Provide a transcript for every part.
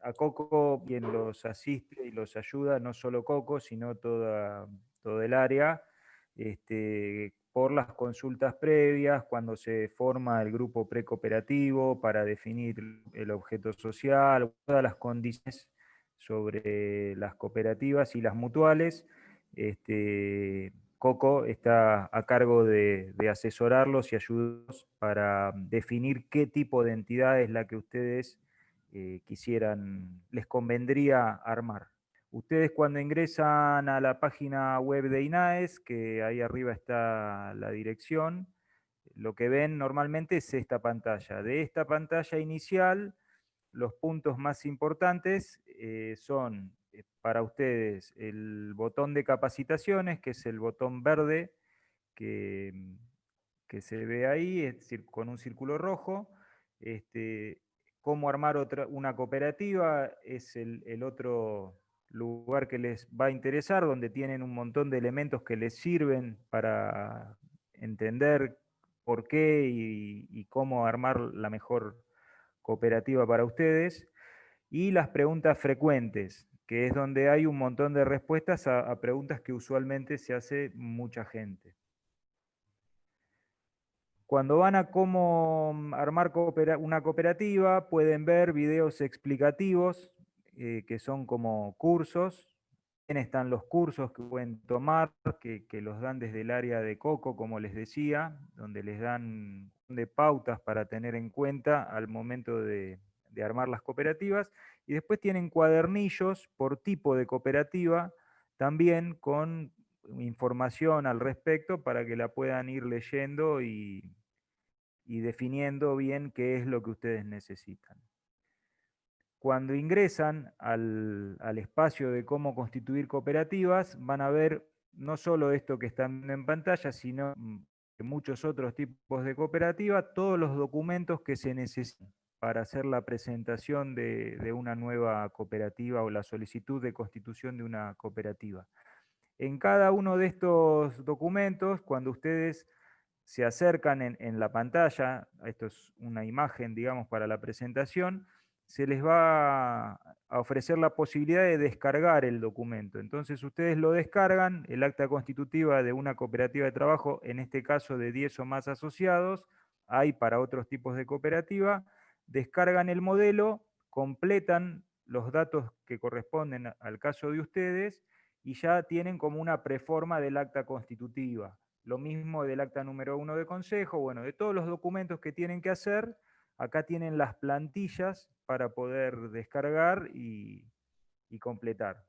a Coco quien los asiste y los ayuda, no solo Coco, sino toda, todo el área, este, por las consultas previas, cuando se forma el grupo precooperativo para definir el objeto social, todas las condiciones sobre las cooperativas y las mutuales. Este, Coco está a cargo de, asesorarlos y ayudarlos para definir qué tipo de entidad es la que ustedes eh, quisieran, les convendría armar. Ustedes cuando ingresan a la página web de INAES, que ahí arriba está la dirección, lo que ven normalmente es esta pantalla. De esta pantalla inicial, los puntos más importantes eh, son eh, para ustedes el botón de capacitaciones, que es el botón verde que, que se ve ahí, es decir, con un círculo rojo. Este, cómo armar otra, una cooperativa es el, el otro lugar que les va a interesar, donde tienen un montón de elementos que les sirven para entender por qué y, cómo armar la mejor cooperativa para ustedes. Y las preguntas frecuentes, que es donde hay un montón de respuestas a, preguntas que usualmente se hace mucha gente. Cuando van a cómo armar una cooperativa, pueden ver videos explicativos eh, que son como cursos. Están los cursos que pueden tomar, que, los dan desde el área de Coco, como les decía, donde les dan de pautas para tener en cuenta al momento de armar las cooperativas. Y después tienen cuadernillos por tipo de cooperativa, también con información al respecto para que la puedan ir leyendo y, y definiendo bien qué es lo que ustedes necesitan. Cuando ingresan al, espacio de cómo constituir cooperativas, van a ver no solo esto que están en pantalla, sino muchos otros tipos de cooperativa, todos los documentos que se necesitan para hacer la presentación de, de, una nueva cooperativa o la solicitud de constitución de una cooperativa. En cada uno de estos documentos, cuando ustedes se acercan en, la pantalla, esto es una imagen, digamos, para la presentación, se les va a ofrecer la posibilidad de descargar el documento. Entonces ustedes lo descargan, el acta constitutiva de una cooperativa de trabajo, en este caso de 10 o más asociados, hay para otros tipos de cooperativa, descargan el modelo, completan los datos que corresponden al caso de ustedes y ya tienen como una preforma del acta constitutiva. Lo mismo del acta número uno de consejo, bueno, de todos los documentos que tienen que hacer, Acá tienen las plantillas para poder descargar y, completar.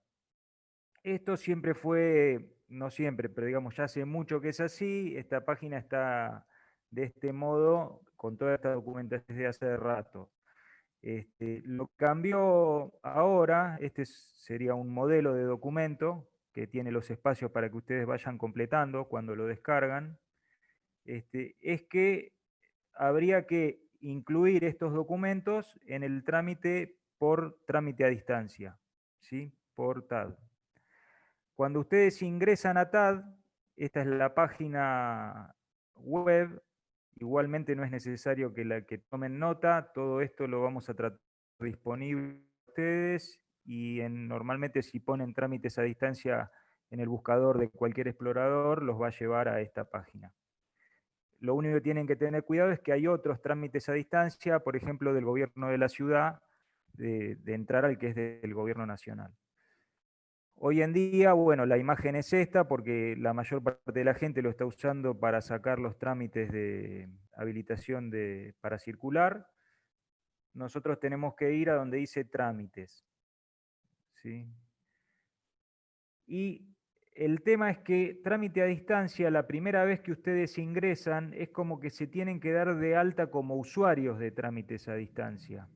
Esto siempre fue, no siempre, pero digamos ya hace mucho que es así. Esta página está de este modo con toda esta documentación desde hace rato. Este, lo cambió ahora, este sería un modelo de documento que tiene los espacios para que ustedes vayan completando cuando lo descargan, este, es que habría que incluir estos documentos en el trámite por trámite a distancia, ¿sí? por TAD. Cuando ustedes ingresan a TAD, esta es la página web, igualmente no es necesario que, la, que tomen nota, todo esto lo vamos a tratar disponible ustedes y normalmente si ponen trámites a distancia en el buscador de cualquier explorador, los va a llevar a esta página. Lo único que tienen que tener cuidado es que hay otros trámites a distancia, por ejemplo, del gobierno de la ciudad, de, entrar al que es del gobierno nacional. Hoy en día, bueno, la imagen es esta porque la mayor parte de la gente lo está usando para sacar los trámites de habilitación de, para circular. Nosotros tenemos que ir a donde dice trámites. ¿Sí? Y el tema es que trámite a distancia, la primera vez que ustedes ingresan, es como que se tienen que dar de alta como usuarios de trámites a distancia.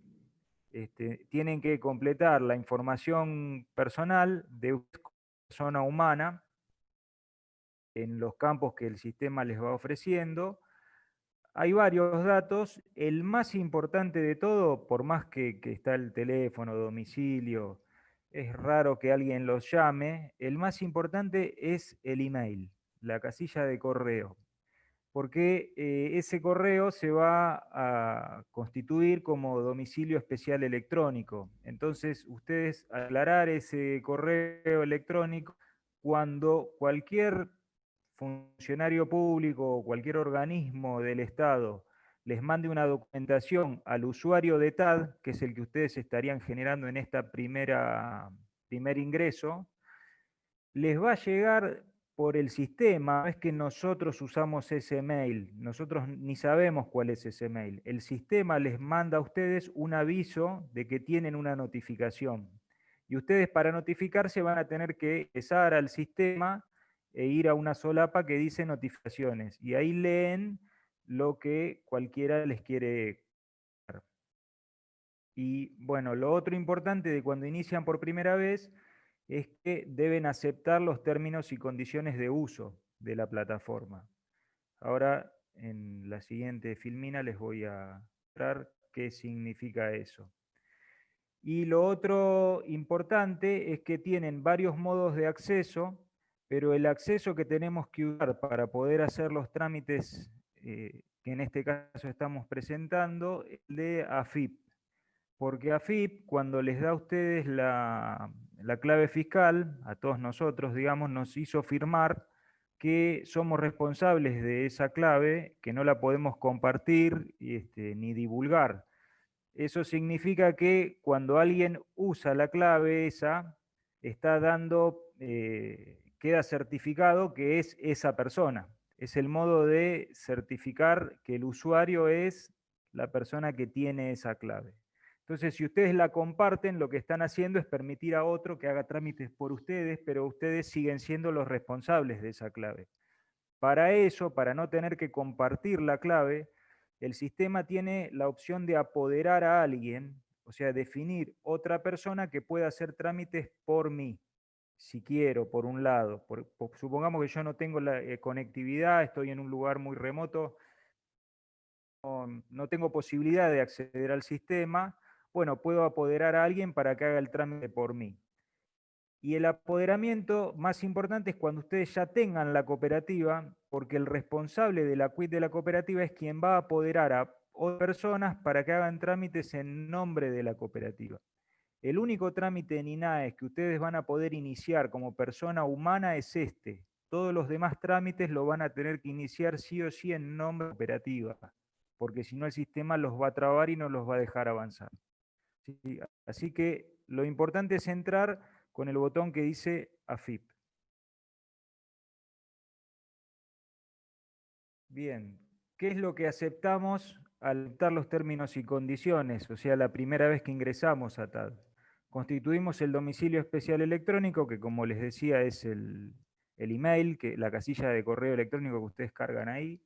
Este, tienen que completar la información personal de una persona humana en los campos que el sistema les va ofreciendo. Hay varios datos. El más importante de todo, por más que, que está el teléfono, domicilio, es raro que alguien los llame, el más importante es el email, la casilla de correo. porque eh, ese correo se va a constituir como domicilio especial electrónico. Entonces, ustedes aclarar ese correo electrónico cuando cualquier funcionario público o cualquier organismo del Estado les mande una documentación al usuario de TAD, que es el que ustedes estarían generando en primera primer ingreso, les va a llegar por el sistema, no es que nosotros usamos ese mail, nosotros ni sabemos cuál es ese mail. El sistema les manda a ustedes un aviso de que tienen una notificación. Y ustedes para notificarse van a tener que empezar al sistema e ir a una solapa que dice notificaciones. Y ahí leen lo que cualquiera les quiere y bueno, lo otro importante de cuando inician por primera vez es que deben aceptar los términos y condiciones de uso de la plataforma. Ahora, en la siguiente filmina les voy a mostrar qué significa eso. Y lo otro importante es que tienen varios modos de acceso, pero el acceso que tenemos que usar para poder hacer los trámites eh, que en este caso estamos presentando, es de AFIP. Porque AFIP, cuando les da a ustedes la, la clave fiscal, a todos nosotros, digamos, nos hizo firmar que somos responsables de esa clave, que no la podemos compartir este, ni divulgar. Eso significa que cuando alguien usa la clave esa, está dando, eh, queda certificado que es esa persona. Es el modo de certificar que el usuario es la persona que tiene esa clave. Entonces, si ustedes la comparten, lo que están haciendo es permitir a otro que haga trámites por ustedes, pero ustedes siguen siendo los responsables de esa clave. Para eso, para no tener que compartir la clave, el sistema tiene la opción de apoderar a alguien, o sea, definir otra persona que pueda hacer trámites por mí, si quiero, por un lado. supongamos que yo no tengo la eh, conectividad, estoy en un lugar muy remoto, no tengo posibilidad de acceder al sistema, bueno, puedo apoderar a alguien para que haga el trámite por mí. Y el apoderamiento más importante es cuando ustedes ya tengan la cooperativa, porque el responsable de la quit de la cooperativa es quien va a apoderar a otras personas para que hagan trámites en nombre de la cooperativa. El único trámite en INAES que ustedes van a poder iniciar como persona humana es este. Todos los demás trámites lo van a tener que iniciar sí o sí en nombre cooperativa, porque si no el sistema los va a trabar y no los va a dejar avanzar. Así que lo importante es entrar con el botón que dice AFIP. Bien, ¿qué es lo que aceptamos al aceptar los términos y condiciones? O sea, la primera vez que ingresamos a TAD. Constituimos el domicilio especial electrónico, que como les decía es el, el email, que, la casilla de correo electrónico que ustedes cargan ahí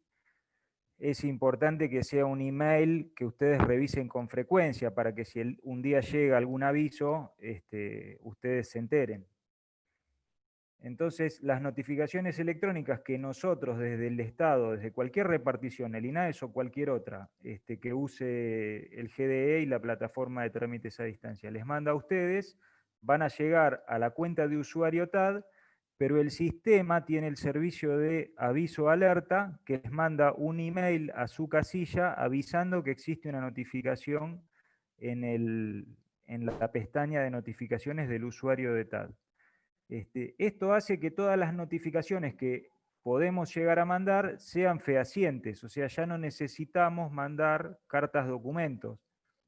es importante que sea un email que ustedes revisen con frecuencia para que si un día llega algún aviso, este, ustedes se enteren. Entonces, las notificaciones electrónicas que nosotros desde el Estado, desde cualquier repartición, el INAES o cualquier otra, este, que use el GDE y la plataforma de trámites a distancia, les manda a ustedes, van a llegar a la cuenta de usuario TAD pero el sistema tiene el servicio de aviso alerta que les manda un email a su casilla avisando que existe una notificación en, la pestaña de notificaciones del usuario de TAD. Este, esto hace que todas las notificaciones que podemos llegar a mandar sean fehacientes, o sea, ya no necesitamos mandar cartas documentos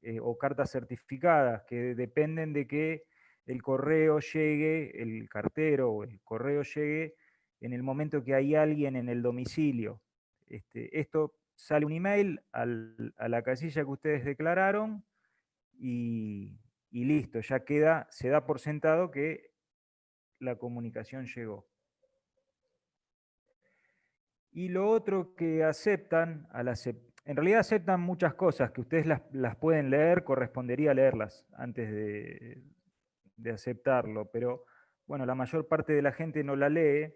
eh, o cartas certificadas que dependen de que el correo llegue, el cartero o el correo llegue en el momento que hay alguien en el domicilio. Este, esto sale un email a la casilla que ustedes declararon y, y listo, ya queda, se da por sentado que la comunicación llegó. Y lo otro que aceptan, en realidad aceptan muchas cosas que ustedes las, las, pueden leer, correspondería leerlas antes de, de aceptarlo, pero bueno, la mayor parte de la gente no la lee,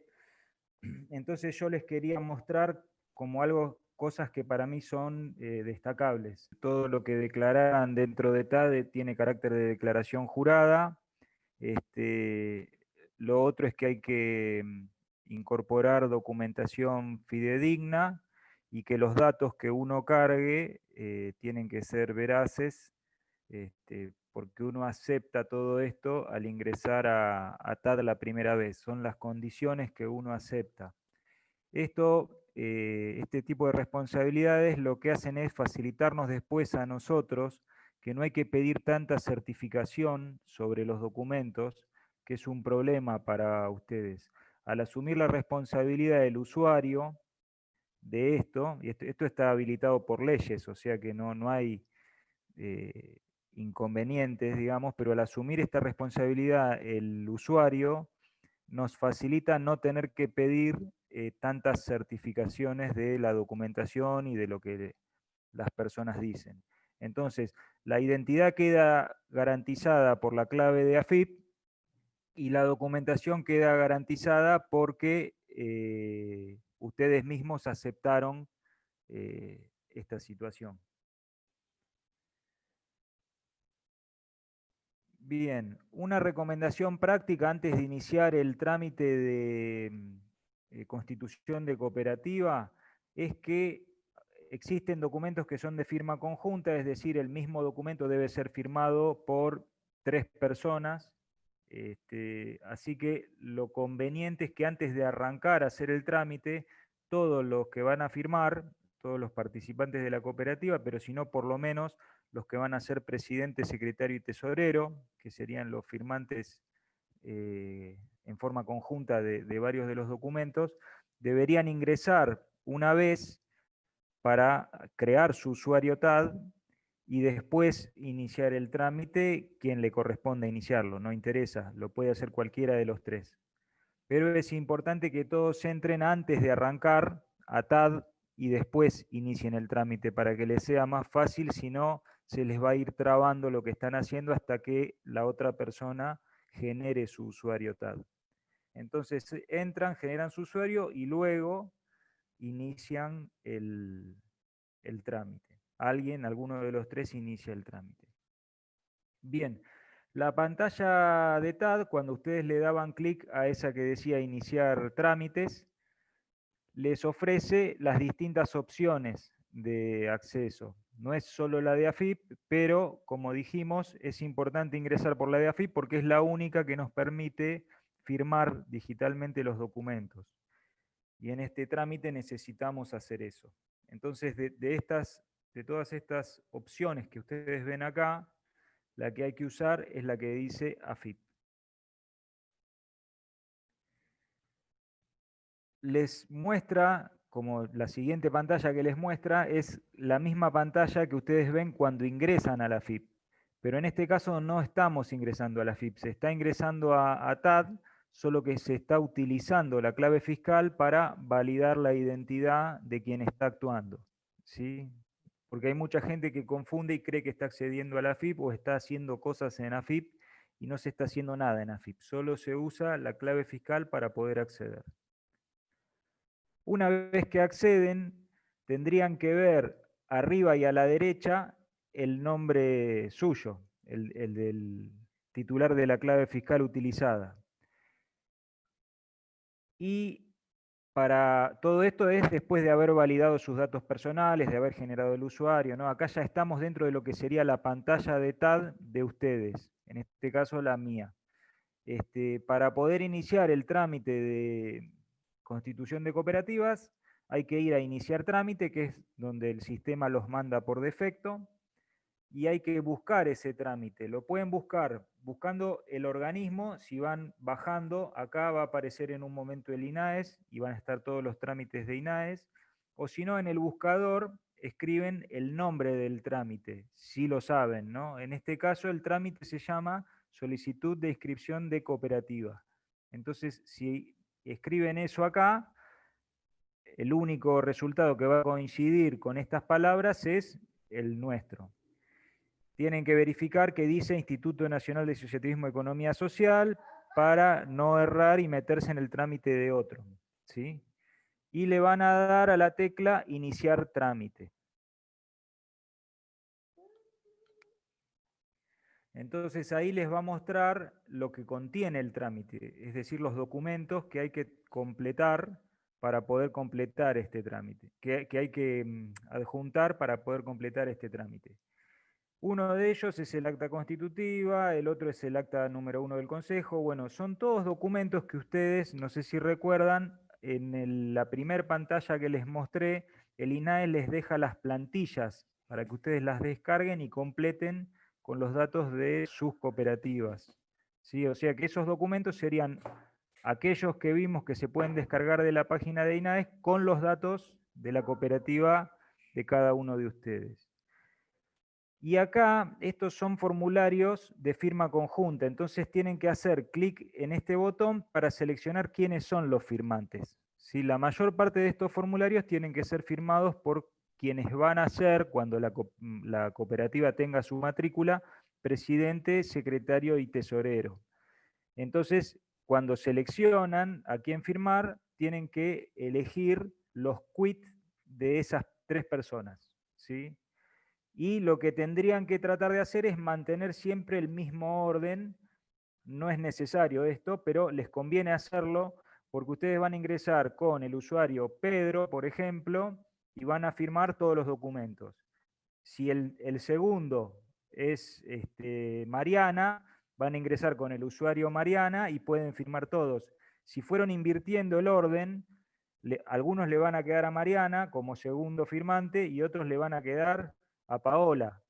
entonces yo les quería mostrar como algo, cosas que para mí son eh, destacables. Todo lo que declaran dentro de TADE tiene carácter de declaración jurada, este, lo otro es que hay que mm, incorporar documentación fidedigna y que los datos que uno cargue eh, tienen que ser veraces, este, porque uno acepta todo esto al ingresar a, a, TAD la primera vez. Son las condiciones que uno acepta. Esto, eh, este tipo de responsabilidades lo que hacen es facilitarnos después a nosotros que no hay que pedir tanta certificación sobre los documentos, que es un problema para ustedes. Al asumir la responsabilidad del usuario de esto, y esto, está habilitado por leyes, o sea que no, no hay eh, inconvenientes, digamos, pero al asumir esta responsabilidad el usuario nos facilita no tener que pedir eh, tantas certificaciones de la documentación y de lo que las personas dicen. Entonces, la identidad queda garantizada por la clave de AFIP y la documentación queda garantizada porque eh, ustedes mismos aceptaron eh, esta situación. Bien, una recomendación práctica antes de iniciar el trámite de mm, constitución de cooperativa es que existen documentos que son de firma conjunta, es decir, el mismo documento debe ser firmado por tres personas. Este, así que lo conveniente es que antes de arrancar a hacer el trámite, todos los que van a firmar, todos los participantes de la cooperativa, pero si no, por lo menos los que van a ser presidente, secretario y tesorero, que serían los firmantes eh, en forma conjunta de, de varios de los documentos, deberían ingresar una vez para crear su usuario TAD y después iniciar el trámite, quien le corresponde iniciarlo, no interesa, lo puede hacer cualquiera de los tres. Pero es importante que todos entren antes de arrancar a TAD y después inicien el trámite para que les sea más fácil, si no se les va a ir trabando lo que están haciendo hasta que la otra persona genere su usuario TAD. Entonces entran, generan su usuario y luego inician el, trámite. Alguien, alguno de los tres, inicia el trámite. Bien, la pantalla de TAD, cuando ustedes le daban clic a esa que decía iniciar trámites, les ofrece las distintas opciones de acceso. No es solo la de AFIP, pero como dijimos, es importante ingresar por la de AFIP porque es la única que nos permite firmar digitalmente los documentos. Y en este trámite necesitamos hacer eso. Entonces, de, estas, de todas estas opciones que ustedes ven acá, la que hay que usar es la que dice AFIP. Les muestra, como la siguiente pantalla que les muestra, es la misma pantalla que ustedes ven cuando ingresan a la AFIP. Pero en este caso no estamos ingresando a la AFIP, se está ingresando a, a TAD, solo que se está utilizando la clave fiscal para validar la identidad de quien está actuando. ¿sí? Porque hay mucha gente que confunde y cree que está accediendo a la AFIP o está haciendo cosas en AFIP y no se está haciendo nada en AFIP. Solo se usa la clave fiscal para poder acceder. Una vez que acceden, tendrían que ver arriba y a la derecha el nombre suyo, el del titular de la clave fiscal utilizada. Y para todo esto es después de haber validado sus datos personales, de haber generado el usuario. ¿no? Acá ya estamos dentro de lo que sería la pantalla de TAD de ustedes, en este caso la mía. Este, para poder iniciar el trámite de constitución de cooperativas, hay que ir a iniciar trámite, que es donde el sistema los manda por defecto y hay que buscar ese trámite. Lo pueden buscar buscando el organismo, si van bajando, acá va a aparecer en un momento el INAES y van a estar todos los trámites de INAES, o si no, en el buscador escriben el nombre del trámite, si lo saben, ¿no? En este caso el trámite se llama solicitud de inscripción de cooperativa. Entonces, si escriben eso acá, el único resultado que va a coincidir con estas palabras es el nuestro tienen que verificar que dice Instituto Nacional de Asociativismo y Economía Social para no errar y meterse en el trámite de otro. ¿sí? Y le van a dar a la tecla Iniciar trámite. Entonces ahí les va a mostrar lo que contiene el trámite, es decir, los documentos que hay que completar para poder completar este trámite, que, hay que mm, adjuntar para poder completar este trámite. Uno de ellos es el acta constitutiva, el otro es el acta número uno del Consejo. Bueno, son todos documentos que ustedes, no sé si recuerdan, en la primera pantalla que les mostré, el INAE les deja las plantillas para que ustedes las descarguen y completen con los datos de sus cooperativas. ¿Sí? O sea que esos documentos serían aquellos que vimos que se pueden descargar de la página de INAES con los datos de la cooperativa de cada uno de ustedes. Y acá estos son formularios de firma conjunta, entonces tienen que hacer clic en este botón para seleccionar quiénes son los firmantes. Si La mayor parte de estos formularios tienen que ser firmados por quienes van a ser, cuando la, la cooperativa tenga su matrícula, presidente, secretario y tesorero. Entonces, cuando seleccionan a quién firmar, tienen que elegir los quits de esas tres personas. ¿sí? Y lo que tendrían que tratar de hacer es mantener siempre el mismo orden. No es necesario esto, pero les conviene hacerlo porque ustedes van a ingresar con el usuario Pedro, por ejemplo, y van a firmar todos los documentos. Si el, segundo es este, Mariana, van a ingresar con el usuario Mariana y pueden firmar todos. Si fueron invirtiendo el orden, algunos le van a quedar a Mariana como segundo firmante y otros le van a quedar a Paola.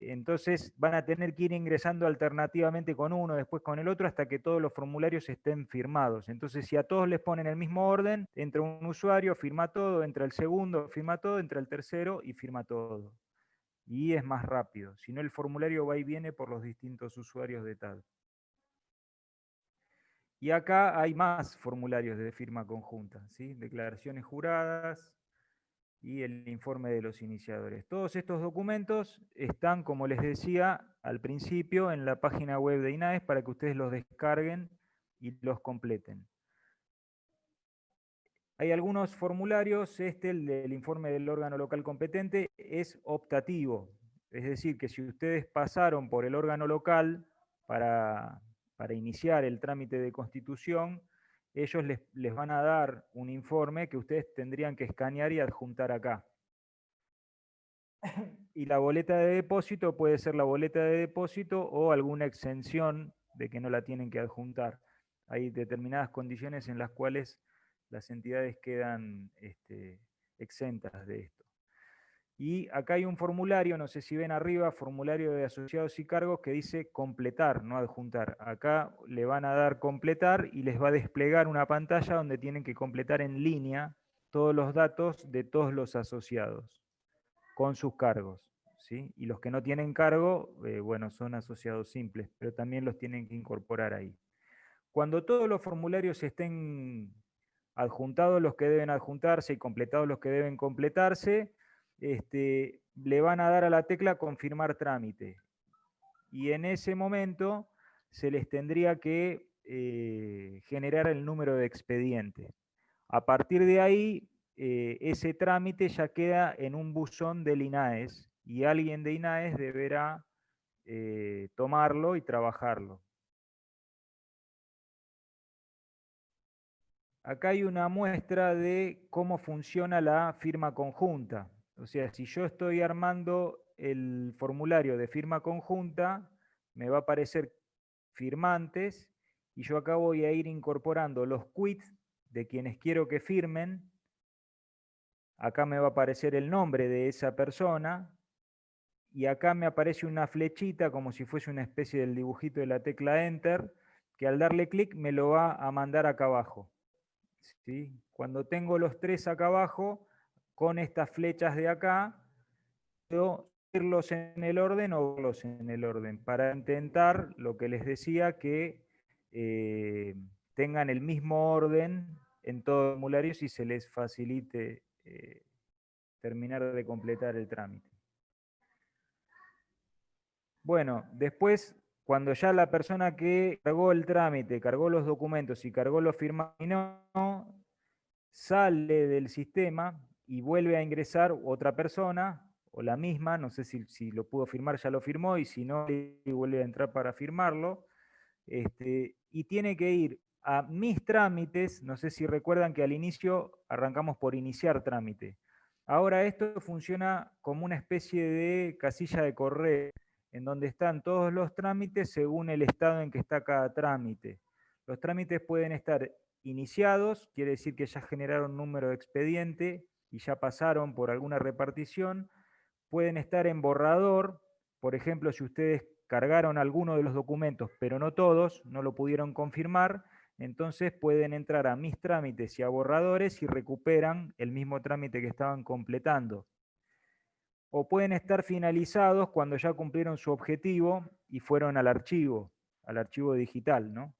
entonces van a tener que ir ingresando alternativamente con uno, después con el otro, hasta que todos los formularios estén firmados. Entonces, si a todos les ponen el mismo orden, entra un usuario, firma todo, entra el segundo, firma todo, entra el tercero y firma todo y es más rápido. Si no, el formulario va y viene por los distintos usuarios de tal. Y acá hay más formularios de firma conjunta, ¿sí? declaraciones juradas y el informe de los iniciadores. Todos estos documentos están, como les decía al principio, en la página web de INAES para que ustedes los descarguen y los completen. Hay algunos formularios, este, el del informe del órgano local competente, es optativo. Es decir, que si ustedes pasaron por el órgano local para, iniciar el trámite de constitución, ellos les, les, van a dar un informe que ustedes tendrían que escanear y adjuntar acá. Y la boleta de depósito puede ser la boleta de depósito o alguna exención de que no la tienen que adjuntar. Hay determinadas condiciones en las cuales las entidades quedan este, exentas de esto. Y acá hay un formulario, no sé si ven arriba, formulario de asociados y cargos que dice completar, no adjuntar. Acá le van a dar completar y les va a desplegar una pantalla donde tienen que completar en línea todos los datos de todos los asociados con sus cargos. ¿sí? Y los que no tienen cargo, eh, bueno, son asociados simples, pero también los tienen que incorporar ahí. Cuando todos los formularios estén adjuntados los que deben adjuntarse y completados los que deben completarse, este, le van a dar a la tecla confirmar trámite. Y en ese momento se les tendría que eh, generar el número de expediente. A partir de ahí, eh, ese trámite ya queda en un buzón del INAES y alguien de INAES deberá eh, tomarlo y trabajarlo. Acá hay una muestra de cómo funciona la firma conjunta. O sea, si yo estoy armando el formulario de firma conjunta, me va a aparecer firmantes y yo acá voy a ir incorporando los quits de quienes quiero que firmen. Acá me va a aparecer el nombre de esa persona y acá me aparece una flechita como si fuese una especie del dibujito de la tecla Enter, que al darle clic me lo va a mandar acá abajo. Cuando tengo los tres acá abajo, con estas flechas de acá, puedo irlos en el orden o verlos en el orden, para intentar, lo que les decía, que eh, tengan el mismo orden en todos los formularios y se les facilite eh, terminar de completar el trámite. Bueno, después cuando ya la persona que cargó el trámite, cargó los documentos y cargó los firmados no, sale del sistema y vuelve a ingresar otra persona, o la misma, no sé si, lo pudo firmar, ya lo firmó, y si no, vuelve a entrar para firmarlo, este, y tiene que ir a mis trámites, no sé si recuerdan que al inicio arrancamos por iniciar trámite. Ahora esto funciona como una especie de casilla de correo, en donde están todos los trámites según el estado en que está cada trámite. Los trámites pueden estar iniciados, quiere decir que ya generaron número de expediente y ya pasaron por alguna repartición. Pueden estar en borrador, por ejemplo, si ustedes cargaron alguno de los documentos, pero no todos, no lo pudieron confirmar, entonces pueden entrar a mis trámites y a borradores y recuperan el mismo trámite que estaban completando. O pueden estar finalizados cuando ya cumplieron su objetivo y fueron al archivo, al archivo digital, ¿no?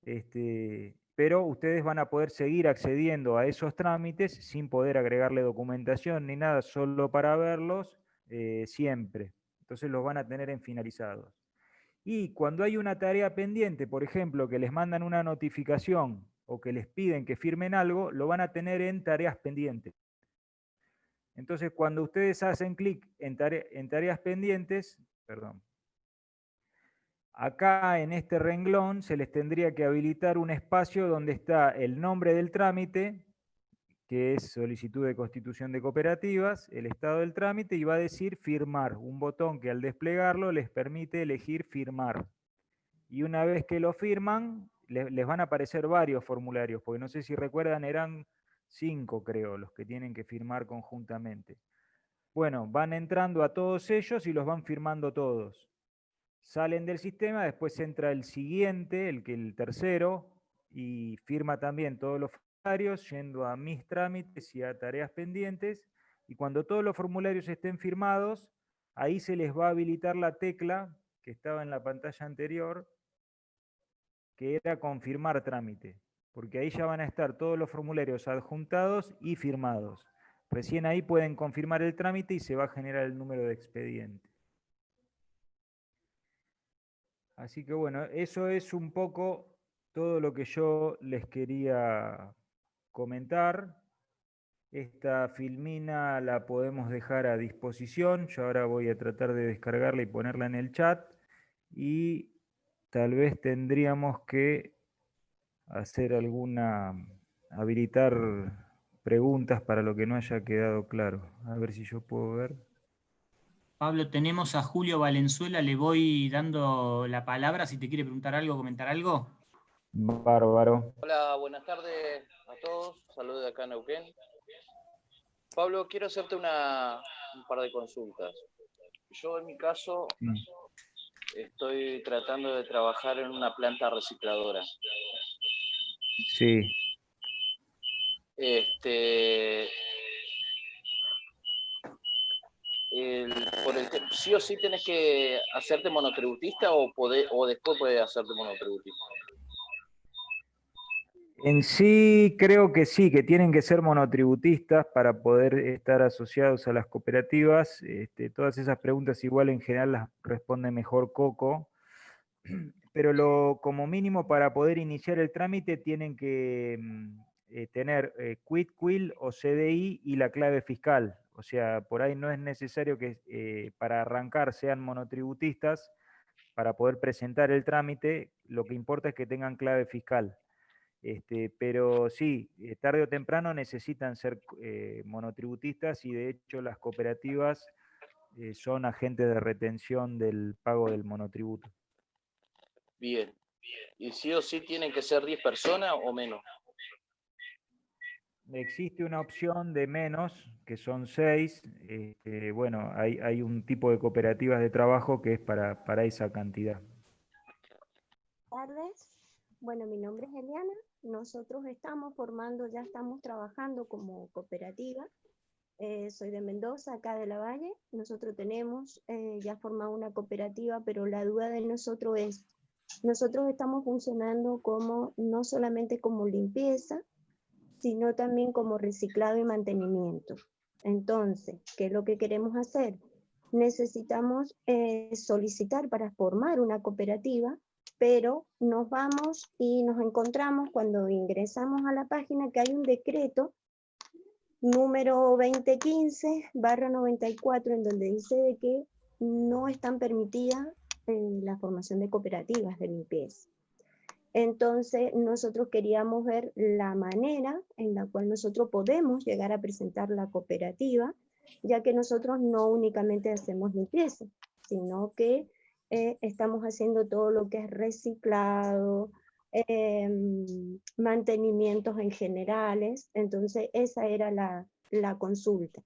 Este, pero ustedes van a poder seguir accediendo a esos trámites sin poder agregarle documentación ni nada, solo para verlos eh, siempre. Entonces los van a tener en finalizados. Y cuando hay una tarea pendiente, por ejemplo, que les mandan una notificación o que les piden que firmen algo, lo van a tener en tareas pendientes. Entonces, cuando ustedes hacen clic en, en, tareas pendientes, perdón, acá en este renglón se les tendría que habilitar un espacio donde está el nombre del trámite, que es solicitud de constitución de cooperativas, el estado del trámite y va a decir firmar, un botón que al desplegarlo les permite elegir firmar. Y una vez que lo firman, les, van a aparecer varios formularios, porque no sé si recuerdan, eran cinco creo los que tienen que firmar conjuntamente. Bueno, van entrando a todos ellos y los van firmando todos. Salen del sistema, después entra el siguiente, el que el tercero, y firma también todos los yendo a mis trámites y a tareas pendientes, y cuando todos los formularios estén firmados, ahí se les va a habilitar la tecla que estaba en la pantalla anterior, que era confirmar trámite, porque ahí ya van a estar todos los formularios adjuntados y firmados. Recién ahí pueden confirmar el trámite y se va a generar el número de expediente. Así que bueno, eso es un poco todo lo que yo les quería comentar. Esta filmina la podemos dejar a disposición. Yo ahora voy a tratar de descargarla y ponerla en el chat. Y tal vez tendríamos que hacer alguna, habilitar preguntas para lo que no haya quedado claro. A ver si yo puedo ver. Pablo, tenemos a Julio Valenzuela, le voy dando la palabra si te quiere preguntar algo, comentar algo. Bárbaro. Hola, buenas tardes a todos. Saludos de acá en Neuquén. Pablo, quiero hacerte una, un par de consultas. Yo en mi caso mm. estoy tratando de trabajar en una planta recicladora. Sí. Este, sí o sí tienes que hacerte monotributista o, poder, o después puedes hacerte monotributista. En sí creo que sí, que tienen que ser monotributistas para poder estar asociados a las cooperativas. Este, todas esas preguntas igual en general las responde mejor Coco, pero lo, como mínimo para poder iniciar el trámite tienen que mm, eh, tener eh, quit, quill o CDI y la clave fiscal. O sea, por ahí no es necesario que eh, para arrancar sean monotributistas para poder presentar el trámite, lo que importa es que tengan clave fiscal. Este, pero sí, eh, tarde o temprano necesitan ser eh, monotributistas y de hecho las cooperativas son agentes de retención del pago del monotributo. Bien. ¿Y sí o sí tienen que ser 10 personas o menos? Existe una opción de menos, que son 6. Este, bueno, hay, hay, un tipo de cooperativas de trabajo que es para, para esa cantidad. Tardes. Bueno, mi nombre es Eliana nosotros estamos formando, ya estamos trabajando como cooperativa. Eh, soy de Mendoza, acá de La Valle. Nosotros tenemos eh, ya formado una cooperativa, pero la duda de nosotros es, nosotros estamos funcionando como, no solamente como limpieza, sino también como reciclado y mantenimiento. Entonces, ¿qué es lo que queremos hacer? Necesitamos eh, solicitar para formar una cooperativa pero nos vamos y nos encontramos cuando ingresamos a la página que hay un decreto número 2015 barra 94 en donde dice de que no están permitidas eh, la formación de cooperativas de limpieza. Entonces nosotros queríamos ver la manera en la cual nosotros podemos llegar a presentar la cooperativa, ya que nosotros no únicamente hacemos limpieza, sino que eh, estamos haciendo todo lo que es reciclado, em, mantenimientos en generales, entonces esa era la, consulta.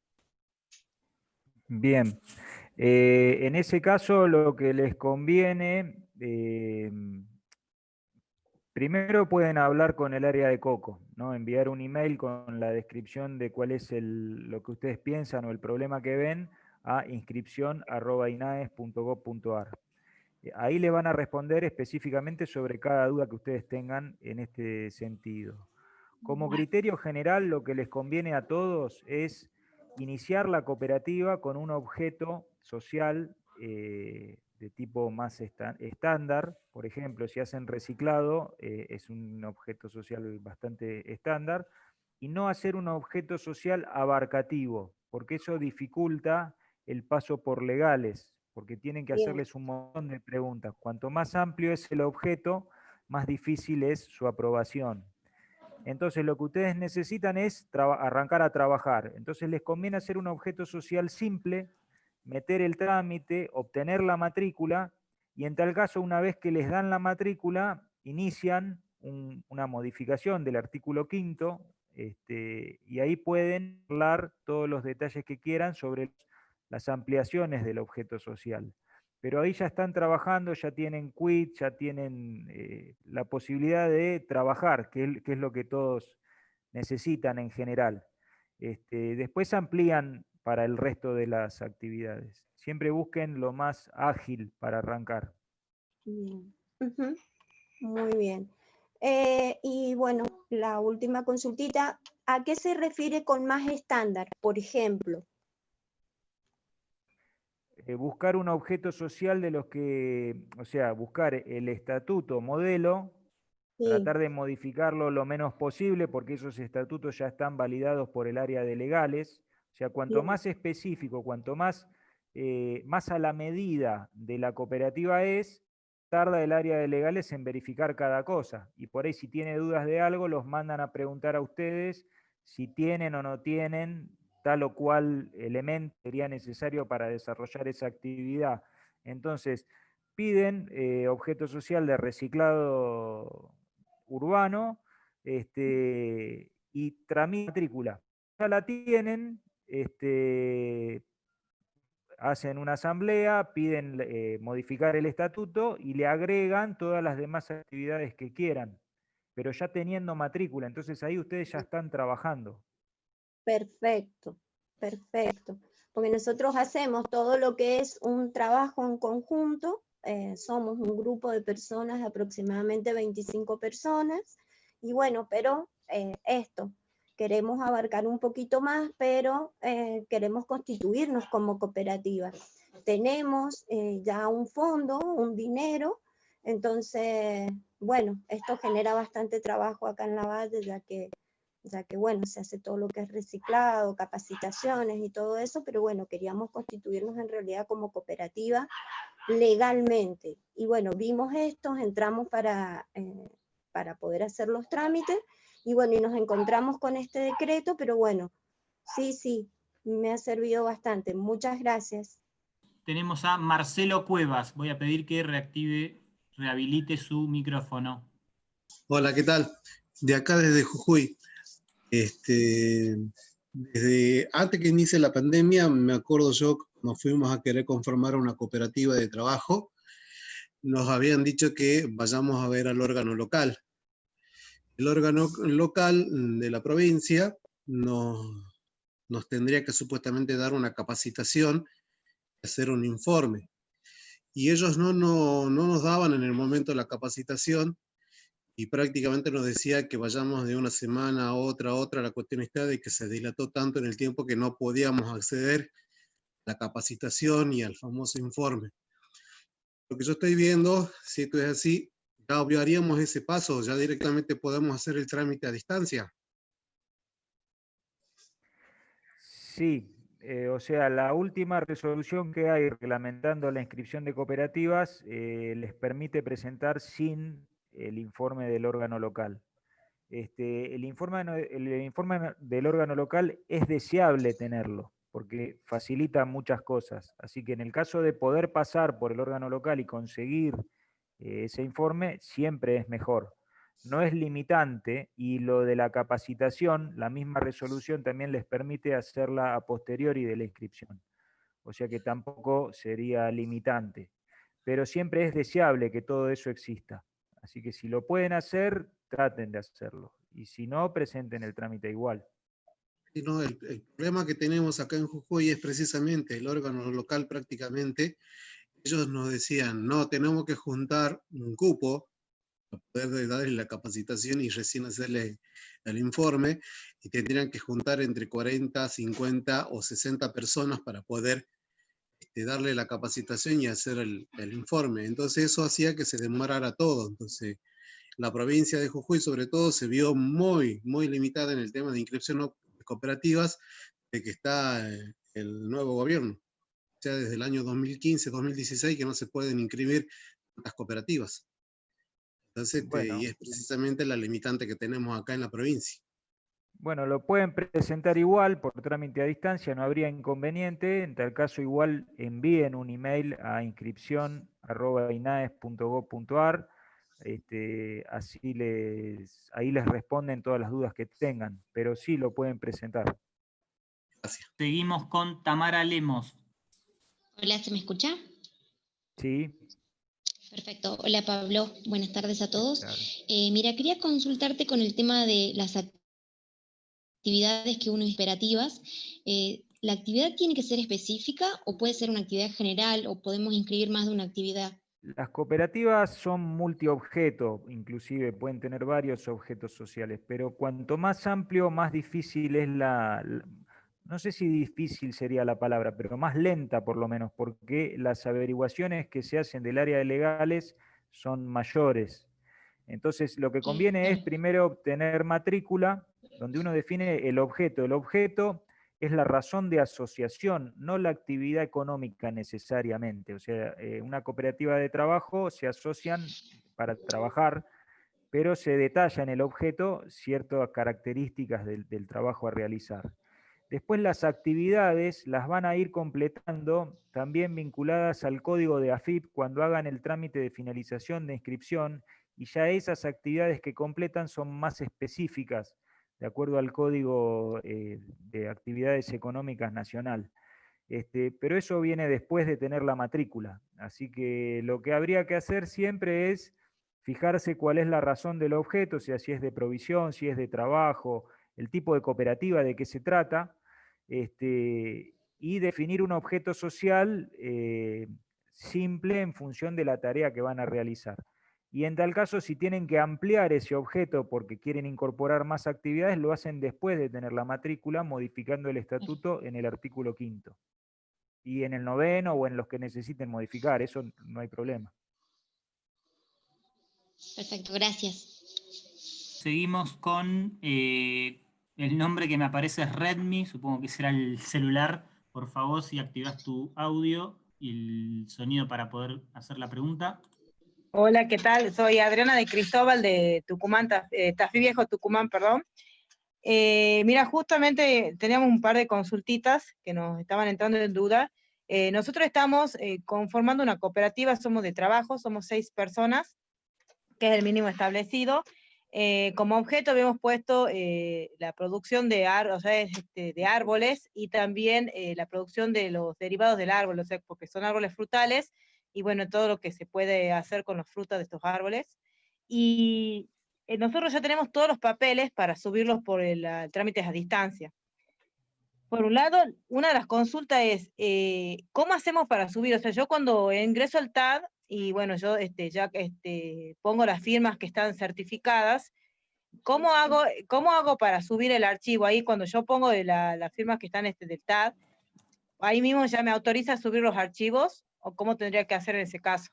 Bien, eh, en ese caso lo que les conviene, em, primero pueden hablar con el área de Coco, ¿no? enviar un email con la descripción de cuál es lo que ustedes piensan o el problema que ven a inscripción.inaes.gov.ar. Eh, ahí le van a responder específicamente sobre cada duda que ustedes tengan en este sentido. Como criterio general, lo que les conviene a todos es iniciar la cooperativa con un objeto social eh, de tipo más estándar. Por ejemplo, si hacen reciclado, eh, es un objeto social bastante estándar. Y no hacer un objeto social abarcativo, porque eso dificulta el paso por legales porque tienen que hacerles un montón de preguntas. Cuanto más amplio es el objeto, más difícil es su aprobación. Entonces lo que ustedes necesitan es arrancar a trabajar. Entonces les conviene hacer un objeto social simple, meter el trámite, obtener la matrícula, y en tal caso una vez que les dan la matrícula, inician una modificación del artículo quinto, este, y ahí pueden hablar todos los detalles que quieran sobre las ampliaciones del objeto social. Pero ahí ya están trabajando, ya tienen quit, ya tienen eh, la posibilidad de trabajar, que es, lo que todos necesitan en general. Este, después amplían para el resto de las actividades. Siempre busquen lo más ágil para arrancar. Muy bien. Eh, y bueno, la última consultita, ¿a qué se refiere con más estándar? Por ejemplo, eh, buscar un objeto social de los que, o sea, buscar el estatuto modelo, tratar de modificarlo lo menos posible, porque esos estatutos ya están validados por el área de legales. O sea, cuanto más específico, cuanto más, eh, más a la medida de la cooperativa es, tarda el área de legales en verificar cada cosa. Y por ahí si tiene dudas de algo, los mandan a preguntar a ustedes si tienen o no tienen tal o cual elemento sería necesario para desarrollar esa actividad. Entonces, piden eh, objeto social de reciclado urbano este, y tramitan matrícula. Ya la tienen, este, hacen una asamblea, piden eh, modificar el estatuto y le agregan todas las demás actividades que quieran, pero ya teniendo matrícula, entonces ahí ustedes ya están trabajando. Perfecto, perfecto. Porque nosotros hacemos todo lo que es un trabajo en conjunto, eh, somos un grupo de personas, de aproximadamente 25 personas, y bueno, pero eh, esto, queremos abarcar un poquito más, pero eh, queremos constituirnos como cooperativa. Tenemos ya un fondo, un dinero, entonces, bueno, esto genera bastante trabajo acá en la base, ya que ya que bueno, se hace todo lo que es reciclado, capacitaciones y todo eso, pero bueno, queríamos constituirnos en realidad como cooperativa legalmente. Y bueno, vimos esto, entramos para, eh, para poder hacer los trámites, y bueno, y nos encontramos con este decreto, pero bueno, sí, sí, me ha servido bastante. Muchas gracias. Tenemos a Marcelo Cuevas. Voy a pedir que reactive, rehabilite su micrófono. Hola, ¿qué tal? De acá desde Jujuy. Este, desde antes que inicie la pandemia, me acuerdo yo, nos fuimos a querer conformar una cooperativa de trabajo, nos habían dicho que vayamos a ver al órgano local. El órgano local de la provincia nos, tendría que supuestamente dar una capacitación, hacer un informe. Y ellos no nos daban en el momento la capacitación, y prácticamente nos decía que vayamos de una semana a otra a otra. La cuestión está de que se dilató tanto en el tiempo que no podíamos acceder a la capacitación y al famoso informe. Lo que yo estoy viendo, si esto es así, ya obviaríamos ese paso, ya directamente podemos hacer el trámite a distancia. Sí, eh, o sea, la última resolución que hay reglamentando la inscripción de cooperativas eh, les permite presentar sin el informe del órgano local. Este, el, informe, el informe del órgano local es deseable tenerlo, porque facilita muchas cosas. Así que en el caso de poder pasar por el órgano local y conseguir ese informe, siempre es mejor. No es limitante y lo de la capacitación, la misma resolución también les permite hacerla a posteriori de la inscripción. O sea que tampoco sería limitante. Pero siempre es deseable que todo eso exista. Así que si lo pueden hacer, traten de hacerlo. Y si no, presenten el trámite igual. no, el, problema que tenemos acá en Jujuy es precisamente el órgano local prácticamente. Ellos nos decían, no, tenemos que juntar un cupo para poder darle la capacitación y recién hacerle el informe, y tendrían que juntar entre 40, 50 o 60 personas para poder este, darle la capacitación y hacer el, el, informe. Entonces eso hacía que se demorara todo. Entonces la provincia de Jujuy sobre todo se vio muy, muy limitada en el tema de inscripción de cooperativas de que está eh, el nuevo gobierno. Sea, desde el año 2015, 2016 que no se pueden inscribir las cooperativas. Entonces, este, y es precisamente la limitante que tenemos acá en la provincia. Bueno, lo pueden presentar igual por trámite a distancia, no habría inconveniente. En tal caso, igual envíen un email a inscripción.inaes.gov.ar este, así les, ahí les responden todas las dudas que tengan, pero sí lo pueden presentar. Seguimos con Tamara Lemos. Hola, ¿se me escucha? Sí. Perfecto. Hola Pablo, buenas tardes a todos. Eh, mira, quería consultarte con el tema de las actividades que uno esperativas. Eh, ¿La actividad tiene que ser específica o puede ser una actividad general o podemos inscribir más de una actividad? Las cooperativas son multiobjeto, inclusive pueden tener varios objetos sociales, pero cuanto más amplio, más difícil es la, no sé si difícil sería la palabra, pero más lenta por lo menos, porque las averiguaciones que se hacen del área de legales son mayores. Entonces, lo que conviene es primero obtener matrícula, donde uno define el objeto. El objeto es la razón de asociación, no la actividad económica necesariamente. O sea, eh, una cooperativa de trabajo se asocian para trabajar, pero se detalla en el objeto ciertas características del, del trabajo a realizar. Después las actividades las van a ir completando también vinculadas al código de AFIP cuando hagan el trámite de finalización de inscripción y ya esas actividades que completan son más específicas de acuerdo al Código eh, de Actividades Económicas Nacional. Este, pero eso viene después de tener la matrícula. Así que lo que habría que hacer siempre es fijarse cuál es la razón del objeto, o sea, si es de provisión, si es de trabajo, el tipo de cooperativa de qué se trata, este, y definir un objeto social eh, simple en función de la tarea que van a realizar. Y en tal caso, si tienen que ampliar ese objeto porque quieren incorporar más actividades, lo hacen después de tener la matrícula, modificando el estatuto en el artículo quinto. Y en el noveno o en los que necesiten modificar, eso no hay problema. Perfecto, gracias. Seguimos con eh, el nombre que me aparece es Redmi, supongo que será el celular. Por favor, si activas tu audio y el sonido para poder hacer la pregunta. Hola, ¿qué tal? Soy Adriana de Cristóbal de Tucumán, eh, Tafí Viejo, Tucumán, perdón. Eh, mira, justamente teníamos un par de consultitas que nos estaban entrando en duda. Eh, nosotros estamos conformando una cooperativa, somos de trabajo, somos seis personas, que es el mínimo establecido. Como objeto habíamos puesto la producción de, este, de árboles y también la producción de los derivados del árbol, o sea, porque son árboles frutales, y bueno, todo lo que se puede hacer con las frutas de estos árboles. Y eh, nosotros ya tenemos todos los papeles para subirlos por el, trámite a distancia. Por un lado, una de las consultas es, eh, ¿cómo hacemos para subir? O sea, yo cuando ingreso al TAD, y bueno, yo este, ya este, pongo las firmas que están certificadas, ¿cómo hago, cómo hago para subir el archivo? Ahí cuando yo pongo las firmas que están este, del TAD, ahí mismo ya me autoriza a subir los archivos, o cómo tendría que hacer en ese caso.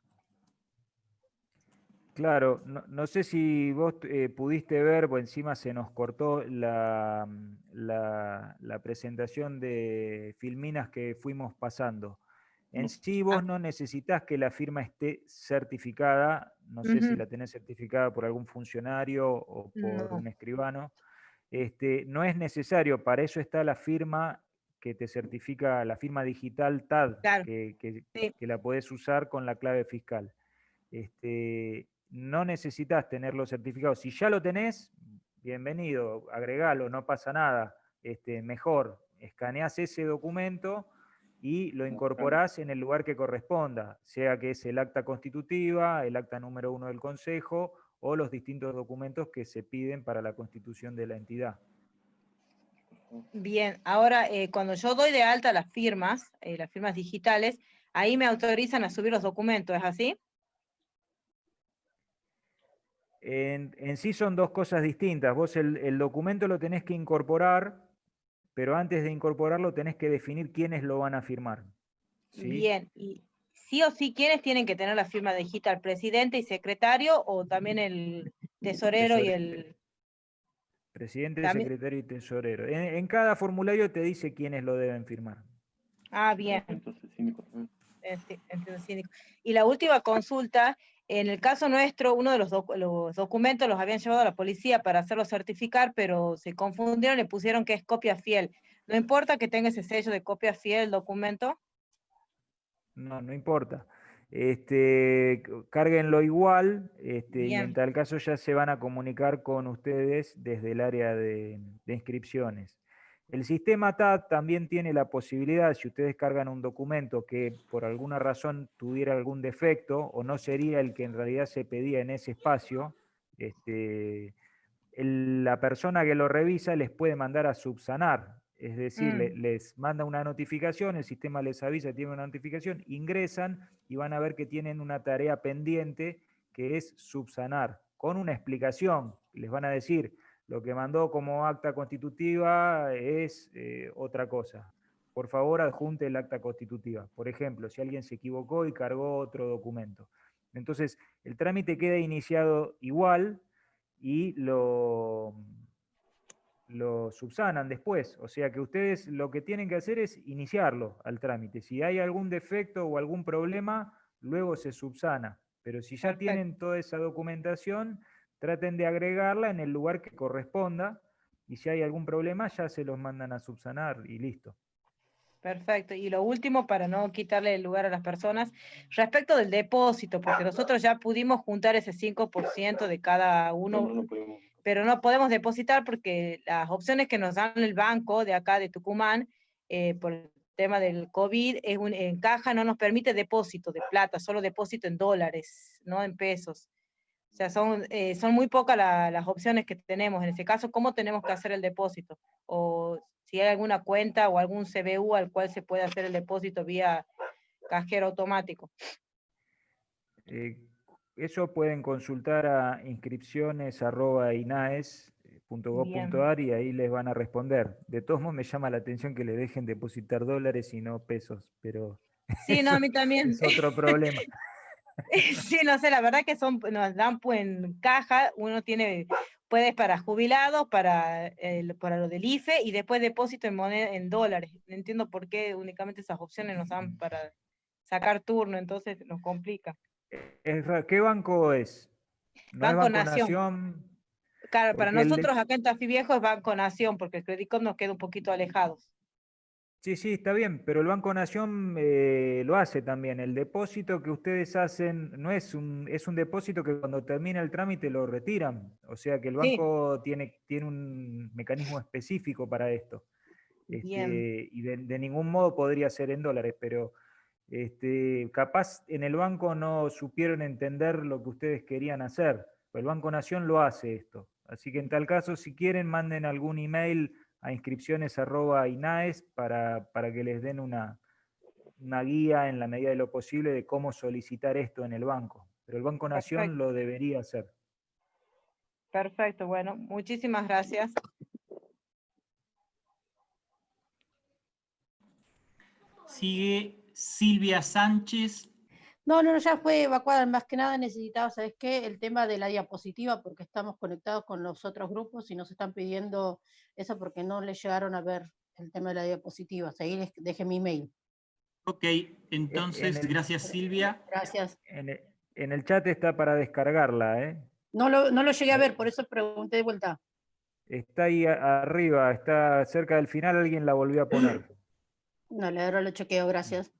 Claro, no, sé si vos eh, pudiste ver, o encima se nos cortó la, la, presentación de filminas que fuimos pasando. En sí vos no necesitas que la firma esté certificada no sé si la tenés certificada por algún funcionario o por No. un escribano. Este, no es necesario, para eso está la firma que te certifica, la firma digital TAD, Claro, que, que- sí. que la podés usar con la clave fiscal. Este, no necesitas tenerlo certificado. Si ya lo tenés, bienvenido, agregalo, no pasa nada. Este, mejor, escaneás ese documento y lo incorporás en el lugar que corresponda, sea que es el acta constitutiva, el acta número uno del Consejo o los distintos documentos que se piden para la constitución de la entidad. Bien, ahora eh, cuando yo doy de alta las firmas, eh, las firmas digitales, ahí me autorizan a subir los documentos, ¿es así? En, en sí son dos cosas distintas. Vos el, el documento lo tenés que incorporar, pero antes de incorporarlo tenés que definir quiénes lo van a firmar. ¿sí? Bien, y sí o sí, ¿quiénes tienen que tener la firma digital? ¿Presidente y secretario o también el tesorero y el...? Presidente, También- secretario y tesorero. En, en cada formulario te dice quiénes lo deben firmar. Ah, bien. Entonces, síndico. Y la última consulta, en el caso nuestro, uno de los, doc- los documentos los habían llevado a la policía para hacerlo certificar, pero se confundieron, le pusieron que es copia fiel. ¿No importa que tenga ese sello de copia fiel el documento? No, no importa. Este, cárguenlo igual, este, y en tal caso ya se van a comunicar con ustedes desde el área de, de inscripciones. El sistema TAT también tiene la posibilidad, si ustedes cargan un documento que por alguna razón tuviera algún defecto o no sería el que en realidad se pedía en ese espacio, este, el- la persona que lo revisa les puede mandar a subsanar. Es decir, le- Mm. les manda una notificación, el sistema les avisa, tiene una notificación, ingresan y van a ver que tienen una tarea pendiente que es subsanar, con una explicación. Les van a decir, lo que mandó como acta constitutiva es eh, otra cosa. Por favor, adjunte el acta constitutiva. Por ejemplo, si alguien se equivocó y cargó otro documento. Entonces, el trámite queda iniciado igual y lo, lo subsanan después. O sea que ustedes lo que tienen que hacer es iniciarlo al trámite. Si hay algún defecto o algún problema, luego se subsana. Pero si ya Perfecto. tienen toda esa documentación, traten de agregarla en el lugar que corresponda. Y si hay algún problema, ya se los mandan a subsanar y listo. Perfecto. Y lo último, para no quitarle el lugar a las personas, respecto del depósito, porque nosotros ya pudimos juntar ese 5% de cada uno, No, no, pero no podemos depositar porque las opciones que nos dan el banco de acá de Tucumán, eh, por el tema del COVID, es un, en caja no nos permite depósito de plata, solo depósito en dólares, no en pesos. O sea, son, eh, son muy pocas la- las opciones que tenemos. En ese caso, ¿cómo tenemos que hacer el depósito? O si hay alguna cuenta o algún CBU al cual se puede hacer el depósito vía cajero automático. Eh, eso pueden consultar a inscripciones.inaes.gov.ar y ahí les van a responder. De todos modos, me llama la atención que le dejen depositar dólares y no pesos, pero Sí, no, a mí también. es otro problema. Sí, no sé, la verdad que son, nos dan en caja, uno tiene, puedes para jubilados, para, el- para lo del IFE y después depósito en moneda, en dólares. No entiendo por qué únicamente esas opciones nos dan para sacar turno, entonces nos complica. ¿Qué banco es? ¿No Banco es Banco Nación. Nación? Claro, para de- nosotros acá en Tafí Viejo es Banco Nación, porque el Credicop nos queda un poquito alejados. Sí, sí, está bien, pero el Banco Nación eh, lo hace también. El depósito que ustedes hacen no es un, es un depósito que cuando termina el trámite lo retiran. O sea que el Sí. banco tiene, tiene un mecanismo específico para esto. Este, y de, de ningún modo podría ser en dólares, pero este, capaz en el banco no supieron entender lo que ustedes querían hacer. El Banco Nación lo hace esto. Así que en tal caso, si quieren, manden algún email a inscripciones.inaes para, para que les den una, una guía en la medida de lo posible de cómo solicitar esto en el banco. Pero el Banco Nación Perfecto. lo debería hacer. Perfecto, bueno, muchísimas gracias. Sigue Silvia Sánchez. No, no, no, ya fue evacuada. Más que nada necesitaba, ¿sabes qué? El tema de la diapositiva, porque estamos conectados con los otros grupos y nos están pidiendo eso porque no les llegaron a ver el tema de la diapositiva. Ahí les dejé mi email. Ok, entonces, el- gracias Silvia. Gracias. En el, En el chat está para descargarla, ¿eh? No lo, no lo llegué a ver, por eso pregunté de vuelta. Está ahí arriba, está cerca del final, alguien la volvió a poner. Dale, ahora lo chequeo, gracias.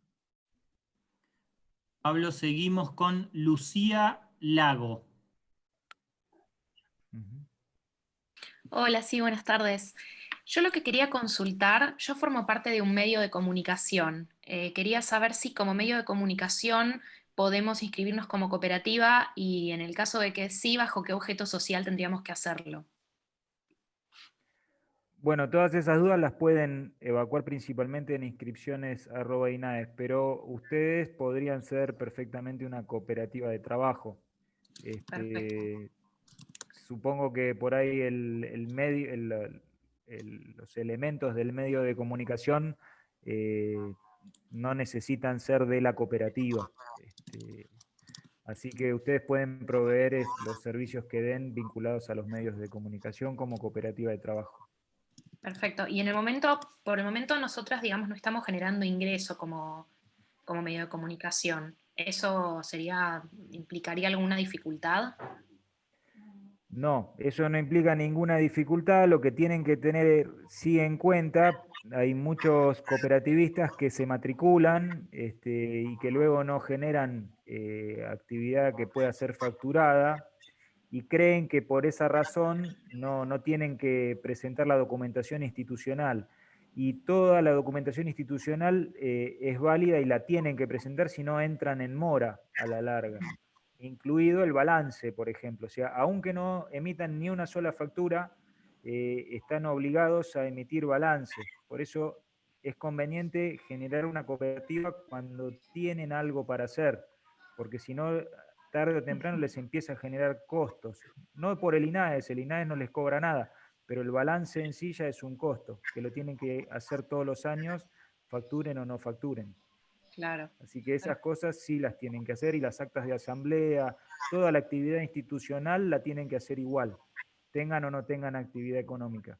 Pablo, seguimos con Lucía Lago. Hola, sí, buenas tardes. Yo lo que quería consultar, yo formo parte de un medio de comunicación. Eh, quería saber si como medio de comunicación podemos inscribirnos como cooperativa y en el caso de que sí, bajo qué objeto social tendríamos que hacerlo. Bueno, todas esas dudas las pueden evacuar principalmente en inscripciones arroba INAES, pero ustedes podrían ser perfectamente una cooperativa de trabajo. Este, supongo que por ahí el, el medio, el- el- los elementos del medio de comunicación eh, no necesitan ser de la cooperativa. Este, así que ustedes pueden proveer los servicios que den vinculados a los medios de comunicación como cooperativa de trabajo. Perfecto. Y en el momento, por el momento nosotras, digamos, no estamos generando ingreso como, como medio de comunicación. ¿Eso sería, implicaría alguna dificultad? No, eso no implica ninguna dificultad. Lo que tienen que tener sí en cuenta, hay muchos cooperativistas que se matriculan este, y que luego no generan eh, actividad que pueda ser facturada y creen que por esa razón no, no tienen que presentar la documentación institucional. Y toda la documentación institucional eh, es válida y la tienen que presentar si no entran en mora a la larga incluido el balance, por ejemplo. O sea, aunque no emitan ni una sola factura, eh, están obligados a emitir balance. Por eso es conveniente generar una cooperativa cuando tienen algo para hacer, porque si no, tarde o temprano les empieza a generar costos. No por el INAES, el INAES no les cobra nada, pero el balance en sí ya es un costo, que lo tienen que hacer todos los años, facturen o no facturen. Claro. Así que esas cosas sí las tienen que hacer y las actas de asamblea, toda la actividad institucional la tienen que hacer igual, tengan o no tengan actividad económica.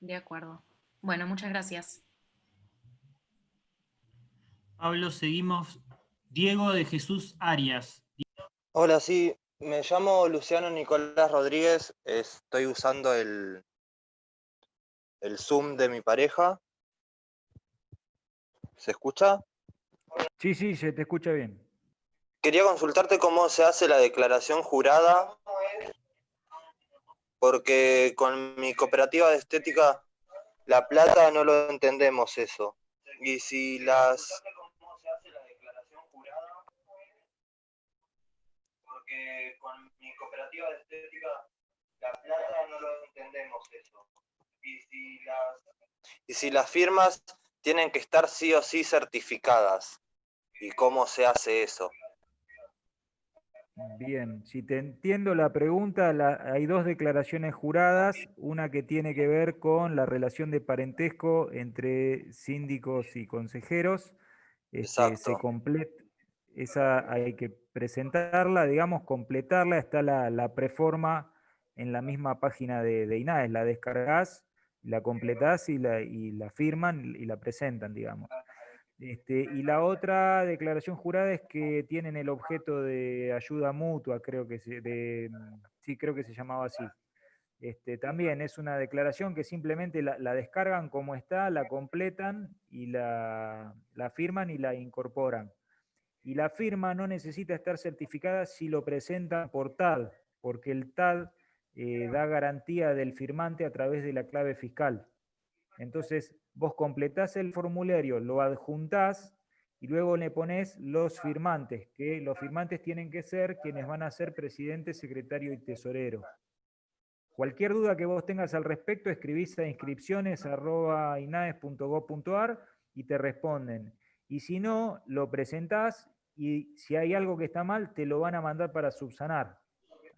De acuerdo. Bueno, muchas gracias. Pablo, seguimos. Diego de Jesús Arias. Hola, sí, me llamo Luciano Nicolás Rodríguez, estoy usando el, el Zoom de mi pareja. ¿Se escucha? Sí, sí, se te escucha bien. Quería consultarte cómo se hace la declaración jurada, porque con mi cooperativa de estética La Plata no lo entendemos eso. Y si las... Porque con mi cooperativa de estética La Plata no lo entendemos eso. Y si las... Y si las firmas tienen que estar sí o sí certificadas. ¿Y cómo se hace eso? Bien, si te entiendo la pregunta, la- hay dos declaraciones juradas, una que tiene que ver con la relación de parentesco entre síndicos y consejeros. Este, se comple- esa hay que presentarla, digamos, completarla, está la, la preforma en la misma página de, de la descargas, la completás y la, y la firman y la presentan, digamos. Este, y la otra declaración jurada es que tienen el objeto de ayuda mutua, creo que se, de, sí, creo que se llamaba así. Este, también es una declaración que simplemente la, la descargan como está, la completan y la, la firman y la incorporan. Y la firma no necesita estar certificada si lo presentan por TAD, porque el TAD eh, da garantía del firmante a través de la clave fiscal. Entonces, vos completás el formulario, lo adjuntás y luego le pones los firmantes, que los firmantes tienen que ser quienes van a ser presidente, secretario y tesorero. Cualquier duda que vos tengas al respecto, escribís a inscripciones.inaes.gov.ar y te responden. Y si no, lo presentás y si hay algo que está mal, te lo van a mandar para subsanar.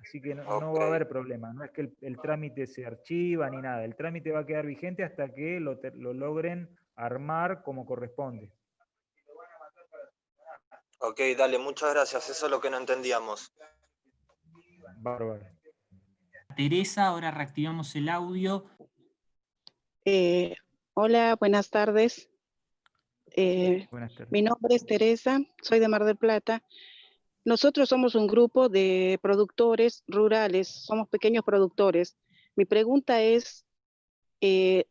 Así que no, no va a haber problema, no es que el, el trámite se archiva ni nada, el trámite va a quedar vigente hasta que lo, te- lo logren armar como corresponde. Ok, dale, muchas gracias. Eso es lo que no entendíamos. Bárbaro. Teresa, ahora reactivamos el audio. Eh, hola, buenas tardes. Eh, mi nombre es Teresa, soy de Mar del Plata. nosotros somos un grupo de productores rurales, somos pequeños productores. Mi pregunta es, eh,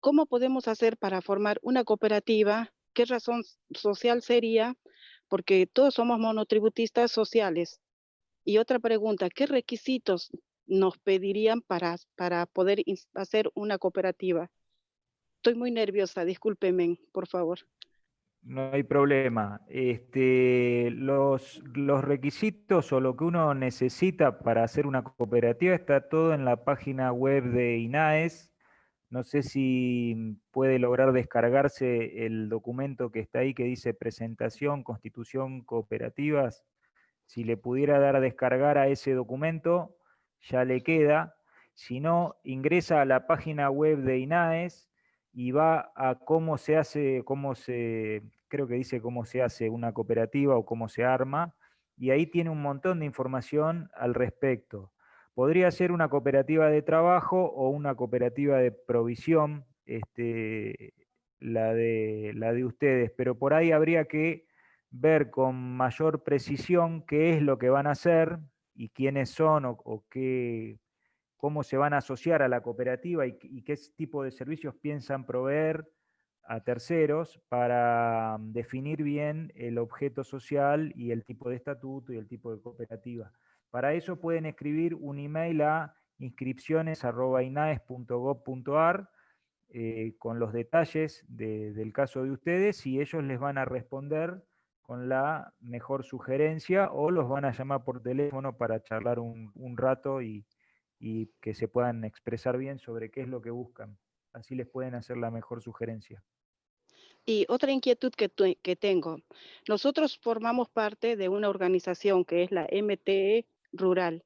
¿cómo podemos hacer para formar una cooperativa? ¿Qué razón social sería? Porque todos somos monotributistas sociales. Y otra pregunta, ¿qué requisitos nos pedirían para, para poder hacer una cooperativa? Estoy muy nerviosa, discúlpeme, por favor. No hay problema. Este, los, los requisitos o lo que uno necesita para hacer una cooperativa está todo en la página web de INAES. No sé si puede lograr descargarse el documento que está ahí que dice presentación, constitución, cooperativas. Si le pudiera dar a descargar a ese documento, ya le queda. Si no, ingresa a la página web de INAES y va a cómo se hace, cómo se, creo que dice cómo se hace una cooperativa o cómo se arma, y ahí tiene un montón de información al respecto. Podría ser una cooperativa de trabajo o una cooperativa de provisión, este, la, de, la de ustedes, pero por ahí habría que ver con mayor precisión qué es lo que van a hacer y quiénes son o qué, cómo se van a asociar a la cooperativa y, qué tipo de servicios piensan proveer a terceros para mm, definir bien el objeto social y el tipo de estatuto y el tipo de cooperativa. Para eso pueden escribir un email a inscripciones.inaes.gov.ar eh, con los detalles del caso de ustedes y ellos les van a responder con la mejor sugerencia o los van a llamar por teléfono para charlar un rato y, y que se puedan expresar bien sobre qué es lo que buscan. Así les pueden hacer la mejor sugerencia. Y otra inquietud que, que tengo. Nosotros formamos parte de una organización que es la MTE Rural.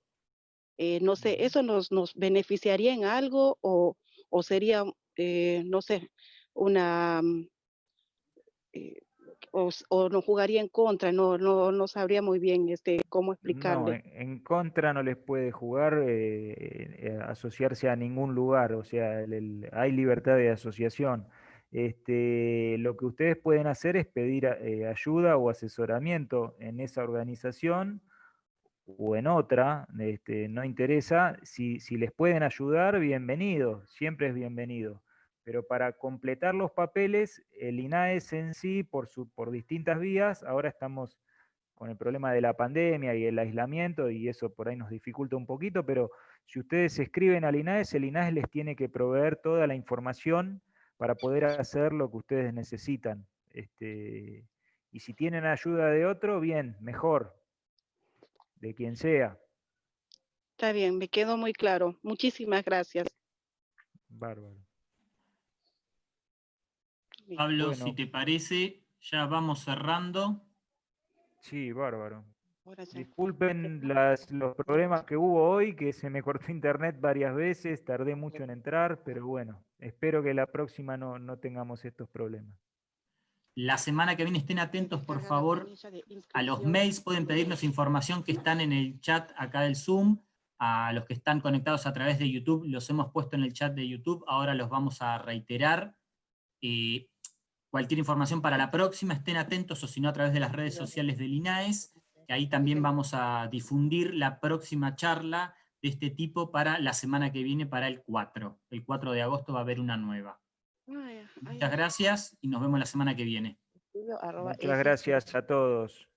Eh, no sé, ¿eso nos, nos beneficiaría en algo o, o sería, eh, no sé, una, mm, eh, o, o no jugaría en contra, no, no, no sabría muy bien este, cómo explicarle. No, en, contra no les puede jugar eh, eh, asociarse a ningún lugar, o sea, hay libertad de asociación. Este, lo que ustedes pueden hacer es pedir eh, ayuda o asesoramiento en esa organización o en otra, este, no interesa, si, si les pueden ayudar, bienvenido, siempre es bienvenido pero para completar los papeles, el INAES en sí, por, su, por distintas vías, ahora estamos con el problema de la pandemia y el aislamiento, y eso por ahí nos dificulta un poquito, pero si ustedes escriben al INAES, el INAES les tiene que proveer toda la información para poder hacer lo que ustedes necesitan. Este, y si tienen ayuda de otro, bien, mejor, de quien sea. Está bien, me quedó muy claro. Muchísimas gracias. Bárbaro. Pablo, si te parece, ya vamos cerrando. Sí, bárbaro. Disculpen las, los problemas que hubo hoy, que se me cortó internet varias veces, tardé mucho en entrar, pero bueno, espero que la próxima no, no tengamos estos problemas. La semana que viene estén atentos, por favor, a los mails, pueden pedirnos información que están en el chat acá del Zoom, a los que están conectados a través de YouTube, los hemos puesto en el chat de YouTube, ahora los vamos a reiterar. Eh, Cualquier información para la próxima, estén atentos o si no a través de las redes sociales del INAES, que ahí también vamos a difundir la próxima charla de este tipo para la semana que viene, para el 4. El 4 de agosto va a haber una nueva. Muchas gracias y nos vemos la semana que viene. Muchas gracias a todos.